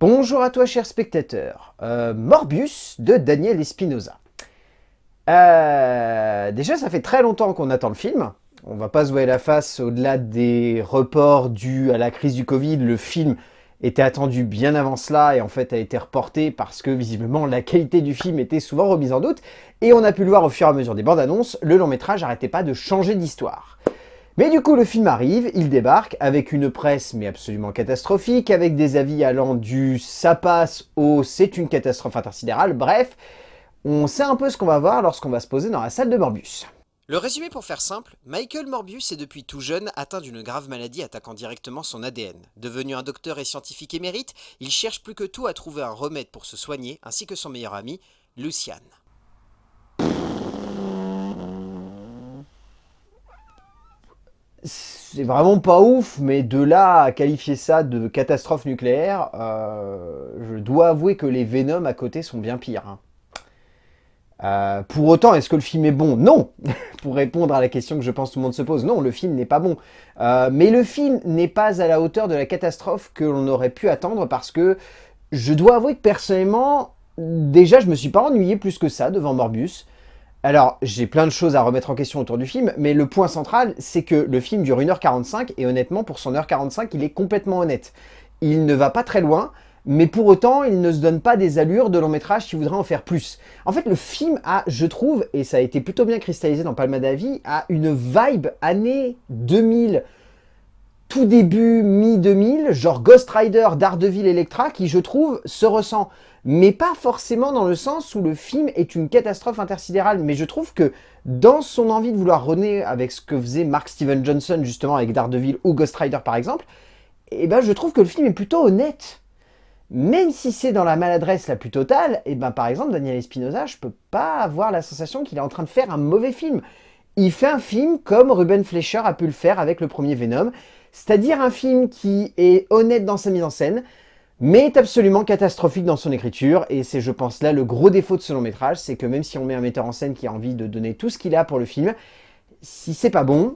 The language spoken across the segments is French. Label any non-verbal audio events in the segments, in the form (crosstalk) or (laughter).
Bonjour à toi cher spectateur, euh, Morbius de Daniel Espinosa. Euh, déjà ça fait très longtemps qu'on attend le film, on va pas se voir la face au-delà des reports dus à la crise du Covid, le film était attendu bien avant cela et en fait a été reporté parce que visiblement la qualité du film était souvent remise en doute. Et on a pu le voir au fur et à mesure des bandes annonces, le long métrage n'arrêtait pas de changer d'histoire. Mais du coup, le film arrive, il débarque avec une presse mais absolument catastrophique, avec des avis allant du « ça passe » au « c'est une catastrophe intersidérale », bref, on sait un peu ce qu'on va voir lorsqu'on va se poser dans la salle de Morbius. Le résumé pour faire simple, Michael Morbius est depuis tout jeune atteint d'une grave maladie attaquant directement son ADN. Devenu un docteur et scientifique émérite, il cherche plus que tout à trouver un remède pour se soigner, ainsi que son meilleur ami, Luciane. C'est vraiment pas ouf, mais de là à qualifier ça de catastrophe nucléaire, euh, je dois avouer que les Venom à côté sont bien pires. Hein. Euh, pour autant, est-ce que le film est bon? Non (laughs) Pour répondre à la question que je pense tout le monde se pose, non, le film n'est pas bon. Euh, mais le film n'est pas à la hauteur de la catastrophe que l'on aurait pu attendre parce que je dois avouer que personnellement, déjà je me suis pas ennuyé plus que ça devant Morbius. Alors, j'ai plein de choses à remettre en question autour du film, mais le point central, c'est que le film dure 1h45, et honnêtement, pour son 1h45, il est complètement honnête. Il ne va pas très loin, mais pour autant, il ne se donne pas des allures de long métrage qui voudraient en faire plus. En fait, le film a, je trouve, et ça a été plutôt bien cristallisé dans Palma d'avis, a une vibe année 2000, tout début mi-2000, genre Ghost Rider, Daredevil, Electra, qui, je trouve, se ressent mais pas forcément dans le sens où le film est une catastrophe intersidérale. Mais je trouve que dans son envie de vouloir renaître avec ce que faisait Mark Steven Johnson justement avec Daredevil ou Ghost Rider par exemple, eh ben je trouve que le film est plutôt honnête. Même si c'est dans la maladresse la plus totale, eh ben par exemple Daniel Espinosa, je peux pas avoir la sensation qu'il est en train de faire un mauvais film. Il fait un film comme Ruben Fleischer a pu le faire avec le premier Venom, c'est-à-dire un film qui est honnête dans sa mise en scène, mais est absolument catastrophique dans son écriture, et c'est je pense là le gros défaut de ce long métrage, c'est que même si on met un metteur en scène qui a envie de donner tout ce qu'il a pour le film, si c'est pas bon,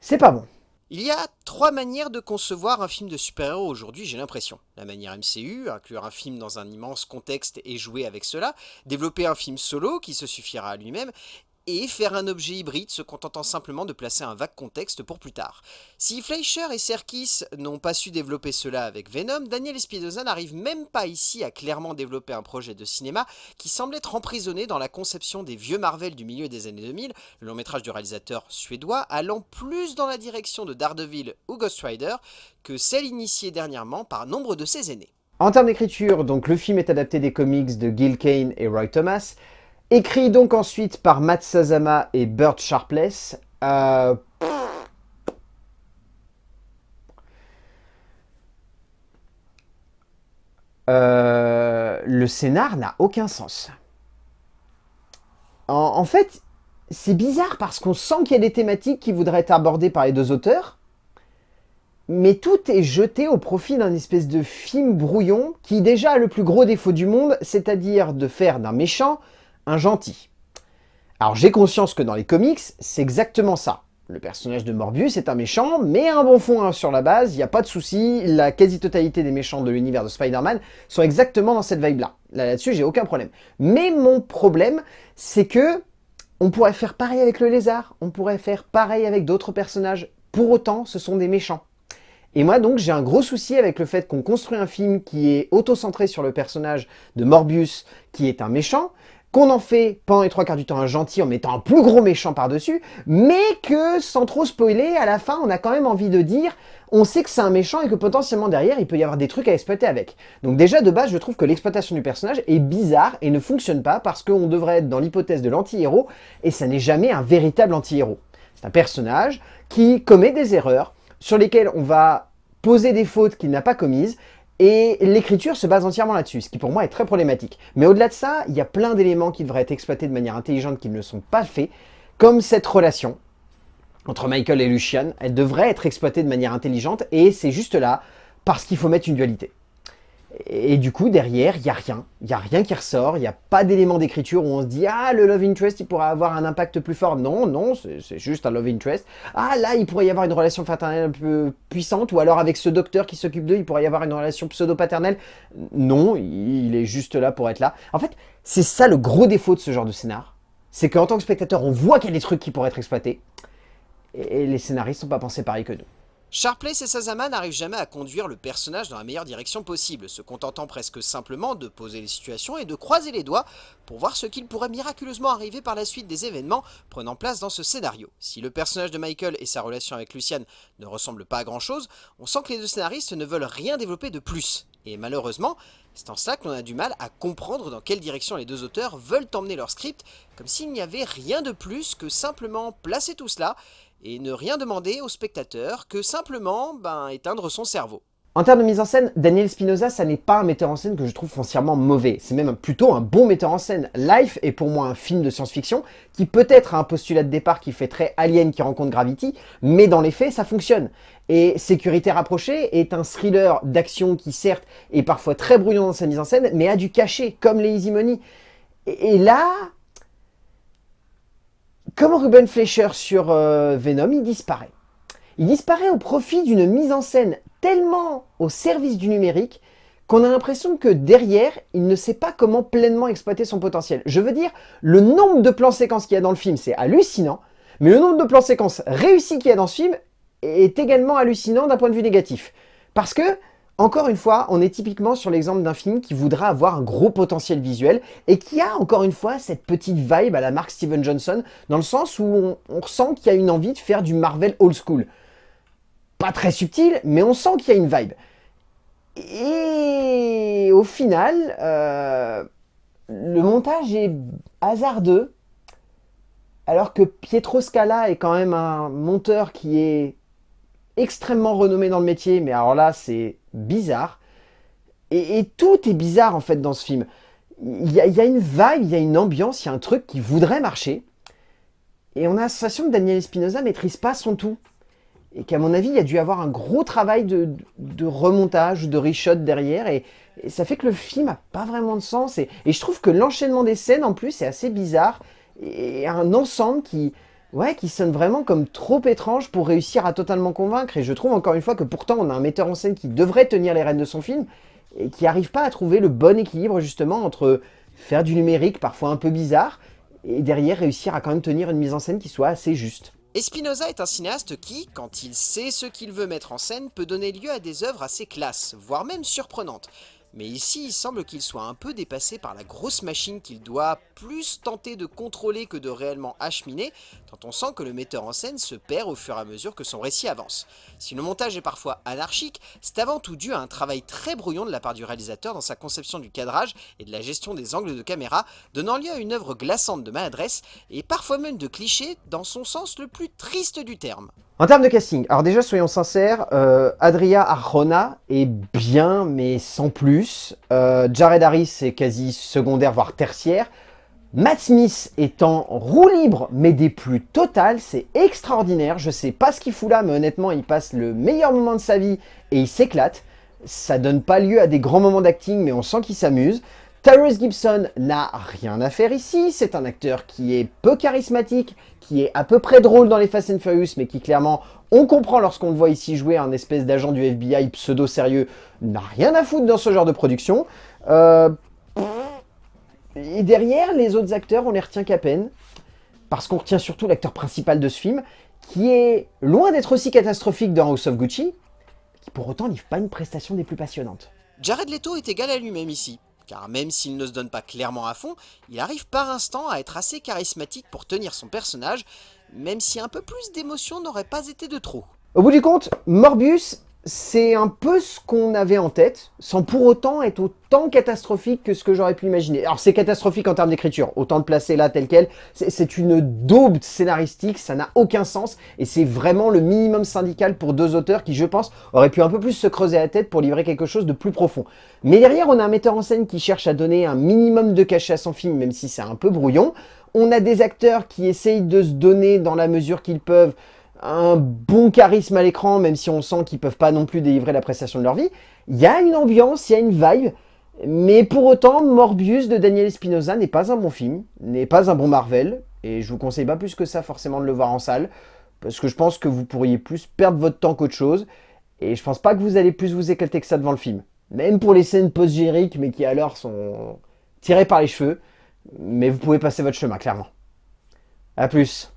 c'est pas bon. Il y a trois manières de concevoir un film de super-héros aujourd'hui, j'ai l'impression. La manière MCU, inclure un film dans un immense contexte et jouer avec cela, développer un film solo qui se suffira à lui-même, et faire un objet hybride se contentant simplement de placer un vague contexte pour plus tard. Si Fleischer et Serkis n'ont pas su développer cela avec Venom, Daniel Espinosa n'arrive même pas ici à clairement développer un projet de cinéma qui semble être emprisonné dans la conception des vieux Marvel du milieu des années 2000, le long métrage du réalisateur suédois allant plus dans la direction de Daredevil ou Ghost Rider que celle initiée dernièrement par nombre de ses aînés. En termes d'écriture, donc le film est adapté des comics de Gil Kane et Roy Thomas, Écrit donc ensuite par Matt Sazama et Burt Sharpless. Euh, euh, le scénar n'a aucun sens. En, fait, c'est bizarre parce qu'on sent qu'il y a des thématiques qui voudraient être abordées par les deux auteurs, mais tout est jeté au profit d'un espèce de film brouillon qui déjà a le plus gros défaut du monde, c'est-à-dire de faire d'un méchant un gentil. Alors j'ai conscience que dans les comics, c'est exactement ça. Le personnage de Morbius est un méchant, mais un bon fond hein, sur la base, il n'y a pas de souci, la quasi-totalité des méchants de l'univers de Spider-Man sont exactement dans cette vibe-là. Là-dessus, j'ai aucun problème. Mais mon problème, c'est que on pourrait faire pareil avec le lézard, on pourrait faire pareil avec d'autres personnages. Pour autant, ce sont des méchants. Et moi donc j'ai un gros souci avec le fait qu'on construit un film qui est auto-centré sur le personnage de Morbius, qui est un méchant, qu'on en fait pendant les trois quarts du temps un gentil en mettant un plus gros méchant par-dessus, mais que, sans trop spoiler, à la fin, on a quand même envie de dire on sait que c'est un méchant et que potentiellement derrière, il peut y avoir des trucs à exploiter avec. Donc déjà, de base, je trouve que l'exploitation du personnage est bizarre et ne fonctionne pas parce qu'on devrait être dans l'hypothèse de l'anti-héros et ça n'est jamais un véritable anti-héros. C'est un personnage qui commet des erreurs sur lesquelles on va poser des fautes qu'il n'a pas commises et l'écriture se base entièrement là-dessus, ce qui pour moi est très problématique. Mais au-delà de ça, il y a plein d'éléments qui devraient être exploités de manière intelligente qui ne le sont pas faits, comme cette relation entre Michael et Lucian. Elle devrait être exploitée de manière intelligente, et c'est juste là parce qu'il faut mettre une dualité. Et du coup, derrière, il n'y a rien. Il n'y a rien qui ressort. Il n'y a pas d'élément d'écriture où on se dit « Ah, le love interest, il pourrait avoir un impact plus fort. » Non, non, c'est juste un love interest. « Ah, là, il pourrait y avoir une relation fraternelle un peu puissante. » Ou alors, avec ce docteur qui s'occupe d'eux, il pourrait y avoir une relation pseudo-paternelle. Non, il est juste là pour être là. En fait, c'est ça le gros défaut de ce genre de scénar. C'est qu'en tant que spectateur, on voit qu'il y a des trucs qui pourraient être exploités. Et les scénaristes n'ont pas pensé pareil que nous. Sharpless et Sazama n'arrivent jamais à conduire le personnage dans la meilleure direction possible, se contentant presque simplement de poser les situations et de croiser les doigts pour voir ce qu'il pourrait miraculeusement arriver par la suite des événements prenant place dans ce scénario. Si le personnage de Michael et sa relation avec Luciane ne ressemblent pas à grand chose, on sent que les deux scénaristes ne veulent rien développer de plus. Et malheureusement, c'est en cela que l'on a du mal à comprendre dans quelle direction les deux auteurs veulent emmener leur script, comme s'il n'y avait rien de plus que simplement placer tout cela et ne rien demander au spectateur que simplement ben, éteindre son cerveau. En termes de mise en scène, Daniel Spinoza, ça n'est pas un metteur en scène que je trouve foncièrement mauvais. C'est même plutôt un bon metteur en scène. Life est pour moi un film de science-fiction qui peut-être a un postulat de départ qui fait très Alien qui rencontre Gravity, mais dans les faits, ça fonctionne. Et Sécurité rapprochée est un thriller d'action qui certes est parfois très brouillon dans sa mise en scène, mais a du cachet, comme les Easy Money. Et là, comme Ruben Fleischer sur euh, Venom, il disparaît. Il disparaît au profit d'une mise en scène tellement au service du numérique qu'on a l'impression que derrière, il ne sait pas comment pleinement exploiter son potentiel. Je veux dire, le nombre de plans séquences qu'il y a dans le film, c'est hallucinant, mais le nombre de plans séquences réussis qu'il y a dans ce film est également hallucinant d'un point de vue négatif. Parce que encore une fois, on est typiquement sur l'exemple d'un film qui voudra avoir un gros potentiel visuel et qui a encore une fois cette petite vibe à la marque Steven Johnson dans le sens où on, ressent qu'il y a une envie de faire du Marvel old school. Pas très subtil, mais on sent qu'il y a une vibe. Et au final, euh, le montage est hasardeux, alors que Pietro Scala est quand même un monteur qui est extrêmement renommé dans le métier, mais alors là, c'est bizarre. Et, tout est bizarre, en fait, dans ce film. Il y, a, une vibe, il y a une ambiance, il y a un truc qui voudrait marcher. Et on a la sensation que Daniel Espinosa maîtrise pas son tout. Et qu'à mon avis, il y a dû avoir un gros travail de, remontage, de reshot derrière. Et, ça fait que le film a pas vraiment de sens. Et, et je trouve que l'enchaînement des scènes, en plus, est assez bizarre. Et un ensemble qui, ouais, qui sonne vraiment comme trop étrange pour réussir à totalement convaincre. Et je trouve encore une fois que pourtant on a un metteur en scène qui devrait tenir les rênes de son film et qui n'arrive pas à trouver le bon équilibre justement entre faire du numérique parfois un peu bizarre et derrière réussir à quand même tenir une mise en scène qui soit assez juste. Espinoza est un cinéaste qui, quand il sait ce qu'il veut mettre en scène, peut donner lieu à des œuvres assez classes, voire même surprenantes. Mais ici, il semble qu'il soit un peu dépassé par la grosse machine qu'il doit plus tenter de contrôler que de réellement acheminer, tant on sent que le metteur en scène se perd au fur et à mesure que son récit avance. Si le montage est parfois anarchique, c'est avant tout dû à un travail très brouillon de la part du réalisateur dans sa conception du cadrage et de la gestion des angles de caméra, donnant lieu à une œuvre glaçante de maladresse et parfois même de cliché dans son sens le plus triste du terme. En termes de casting, alors déjà soyons sincères, euh, Adria Arjona est bien mais sans plus. Euh, Jared Harris est quasi secondaire voire tertiaire. Matt Smith est en roue libre mais des plus totales, c'est extraordinaire. Je sais pas ce qu'il fout là mais honnêtement il passe le meilleur moment de sa vie et il s'éclate. Ça donne pas lieu à des grands moments d'acting mais on sent qu'il s'amuse. Tyrese Gibson n'a rien à faire ici, c'est un acteur qui est peu charismatique, qui est à peu près drôle dans les Fast and Furious, mais qui clairement, on comprend lorsqu'on le voit ici jouer un espèce d'agent du FBI pseudo-sérieux, n'a rien à foutre dans ce genre de production. Euh, et derrière, les autres acteurs, on les retient qu'à peine, parce qu'on retient surtout l'acteur principal de ce film, qui est loin d'être aussi catastrophique dans House of Gucci, qui pour autant livre pas une prestation des plus passionnantes. Jared Leto est égal à lui-même ici car même s'il ne se donne pas clairement à fond, il arrive par instant à être assez charismatique pour tenir son personnage, même si un peu plus d'émotion n'aurait pas été de trop. Au bout du compte, Morbius c'est un peu ce qu'on avait en tête, sans pour autant être autant catastrophique que ce que j'aurais pu imaginer. Alors c'est catastrophique en termes d'écriture, autant le placer là tel quel, c'est une daube scénaristique, ça n'a aucun sens, et c'est vraiment le minimum syndical pour deux auteurs qui, je pense, auraient pu un peu plus se creuser la tête pour livrer quelque chose de plus profond. Mais derrière, on a un metteur en scène qui cherche à donner un minimum de cachet à son film, même si c'est un peu brouillon. On a des acteurs qui essayent de se donner dans la mesure qu'ils peuvent, un bon charisme à l'écran, même si on sent qu'ils peuvent pas non plus délivrer la prestation de leur vie. Il y a une ambiance, il y a une vibe, mais pour autant, Morbius de Daniel Espinosa n'est pas un bon film, n'est pas un bon Marvel, et je vous conseille pas plus que ça forcément de le voir en salle, parce que je pense que vous pourriez plus perdre votre temps qu'autre chose, et je pense pas que vous allez plus vous éclater que ça devant le film. Même pour les scènes post-génériques, mais qui alors sont tirées par les cheveux, mais vous pouvez passer votre chemin, clairement. A plus